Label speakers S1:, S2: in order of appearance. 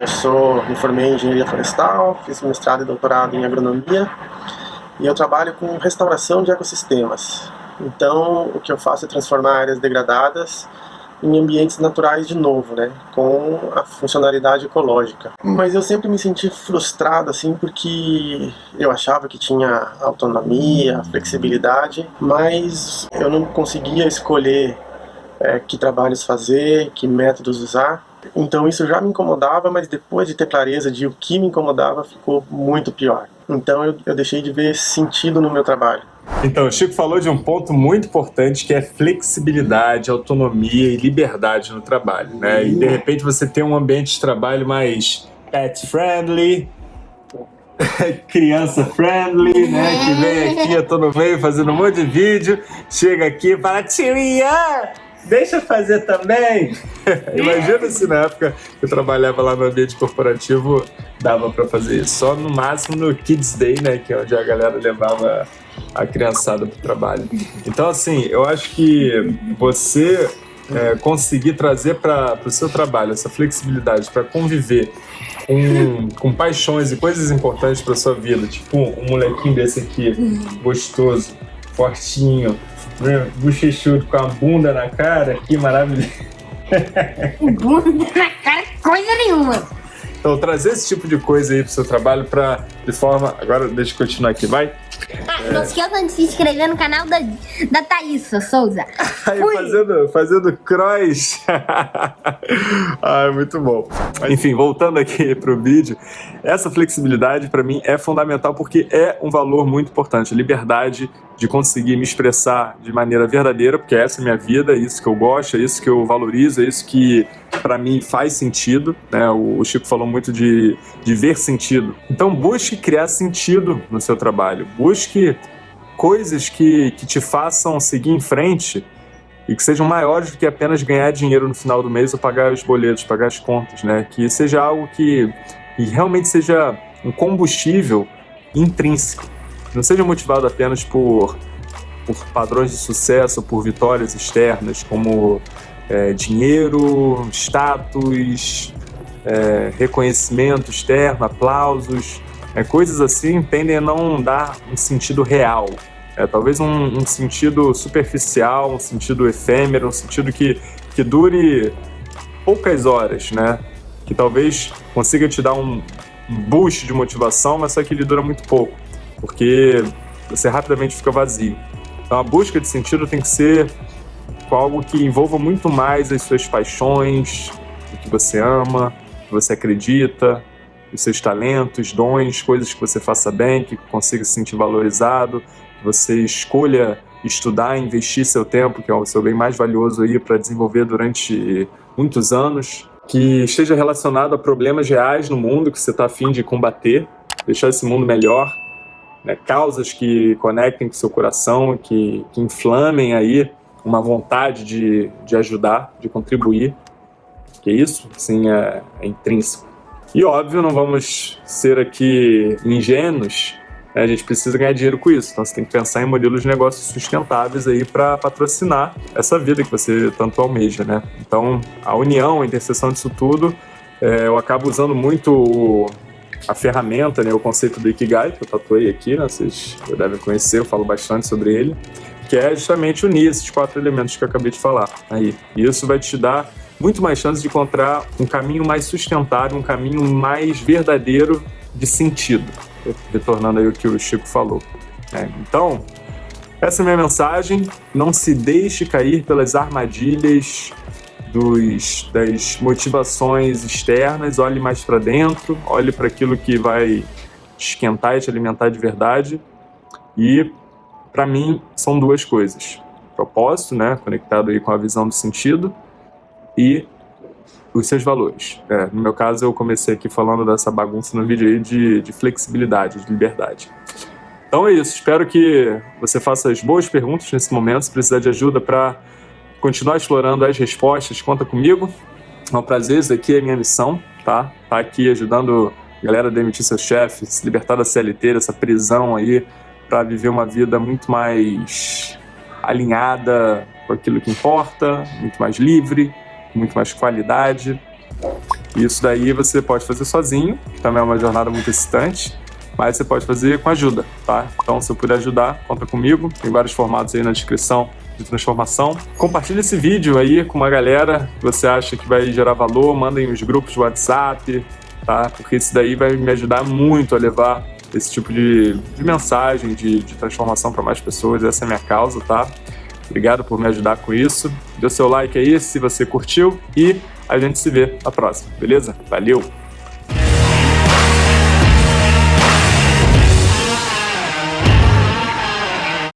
S1: Eu sou, me formei em engenharia florestal, fiz mestrado e doutorado em agronomia e eu trabalho com restauração de ecossistemas. Então, o que eu faço é transformar áreas degradadas em ambientes naturais de novo, né, com a funcionalidade ecológica. Mas eu sempre me senti frustrado, assim, porque eu achava que tinha autonomia, flexibilidade, mas eu não conseguia escolher é, que trabalhos fazer, que métodos usar, então isso já me incomodava, mas depois de ter clareza de o que me incomodava, ficou muito pior. Então eu, eu deixei de ver sentido no meu trabalho.
S2: Então, o Chico falou de um ponto muito importante que é flexibilidade, autonomia e liberdade no trabalho, né? E de repente você tem um ambiente de trabalho mais pet friendly, criança friendly, né? Que vem aqui, eu tô no meio fazendo um monte de vídeo, chega aqui e fala, Ian, deixa eu fazer também. Imagina se na época que eu trabalhava lá no ambiente corporativo dava para fazer isso. Só no máximo no Kids Day, né? Que é onde a galera levava a criançada pro trabalho. Então, assim, eu acho que você é, conseguir trazer para o seu trabalho essa flexibilidade para conviver com, com paixões e coisas importantes para sua vida, tipo um molequinho desse aqui, gostoso, fortinho, né? bochechudo com a bunda na cara, que maravilhoso.
S3: bunda na cara, coisa nenhuma.
S2: Então, trazer esse tipo de coisa aí pro seu trabalho para de forma... Agora, deixa eu continuar aqui, vai.
S3: Ah, é. não esqueça de se inscrever no canal da, da Thaísa Souza.
S2: Aí, fazendo, fazendo cross. Ai, muito bom. Enfim, voltando aqui pro vídeo, essa flexibilidade para mim é fundamental porque é um valor muito importante. Liberdade de conseguir me expressar de maneira verdadeira, porque essa é a minha vida, é isso que eu gosto, é isso que eu valorizo, é isso que para mim faz sentido. Né? O Chico falou muito de, de ver sentido. Então busque criar sentido no seu trabalho, busque coisas que, que te façam seguir em frente e que sejam maiores do que apenas ganhar dinheiro no final do mês ou pagar os boletos, pagar as contas, né? Que seja algo que, que realmente seja um combustível intrínseco. Não seja motivado apenas por, por padrões de sucesso, por vitórias externas, como é, dinheiro, status, é, reconhecimento externo, aplausos, é, coisas assim tendem a não dar um sentido real. É, talvez um, um, sentido superficial, um sentido efêmero, um sentido que, que dure poucas horas, né? Que talvez consiga te dar um boost de motivação, mas só que ele dura muito pouco, porque você rapidamente fica vazio. Então a busca de sentido tem que ser com algo que envolva muito mais as suas paixões, o que você ama, o que você acredita, os seus talentos, dons, coisas que você faça bem, que consiga se sentir valorizado, que você escolha estudar, investir seu tempo, que é o seu bem mais valioso aí para desenvolver durante muitos anos, que esteja relacionado a problemas reais no mundo que você está afim de combater, deixar esse mundo melhor, né? causas que conectem com seu coração, que, que inflamem aí uma vontade de, de ajudar, de contribuir, que isso, sim, é, é intrínseco. E óbvio, não vamos ser aqui ingênuos, né? a gente precisa ganhar dinheiro com isso, então você tem que pensar em modelos de negócios sustentáveis aí para patrocinar essa vida que você tanto almeja, né? Então, a união, a interseção disso tudo, é, eu acabo usando muito a ferramenta, né, o conceito do Ikigai, que eu tatuei aqui, né, vocês devem conhecer, eu falo bastante sobre ele que é justamente unir esses quatro elementos que eu acabei de falar aí. Isso vai te dar muito mais chance de encontrar um caminho mais sustentável, um caminho mais verdadeiro de sentido, retornando aí o que o Chico falou. É, então, essa é a minha mensagem. Não se deixe cair pelas armadilhas dos, das motivações externas. Olhe mais para dentro, olhe para aquilo que vai esquentar e te alimentar de verdade. E para mim, são duas coisas. Propósito, né, conectado aí com a visão do sentido, e os seus valores. É, no meu caso, eu comecei aqui falando dessa bagunça no vídeo aí de, de flexibilidade, de liberdade. Então é isso, espero que você faça as boas perguntas nesse momento, se precisar de ajuda para continuar explorando as respostas, conta comigo. É um prazer, isso aqui é a minha missão, tá? Tá aqui ajudando a galera a demitir seus chefes, se libertar da CLT, dessa prisão aí, para viver uma vida muito mais alinhada com aquilo que importa, muito mais livre, muito mais qualidade. Isso daí você pode fazer sozinho, também é uma jornada muito excitante, mas você pode fazer com ajuda, tá? Então, se eu puder ajudar, conta comigo. Tem vários formatos aí na descrição de transformação. Compartilhe esse vídeo aí com uma galera que você acha que vai gerar valor, mandem os grupos de WhatsApp, tá? Porque isso daí vai me ajudar muito a levar esse tipo de, de mensagem, de, de transformação para mais pessoas. Essa é a minha causa, tá? Obrigado por me ajudar com isso. Dê seu like aí se você curtiu e a gente se vê na próxima, beleza? Valeu!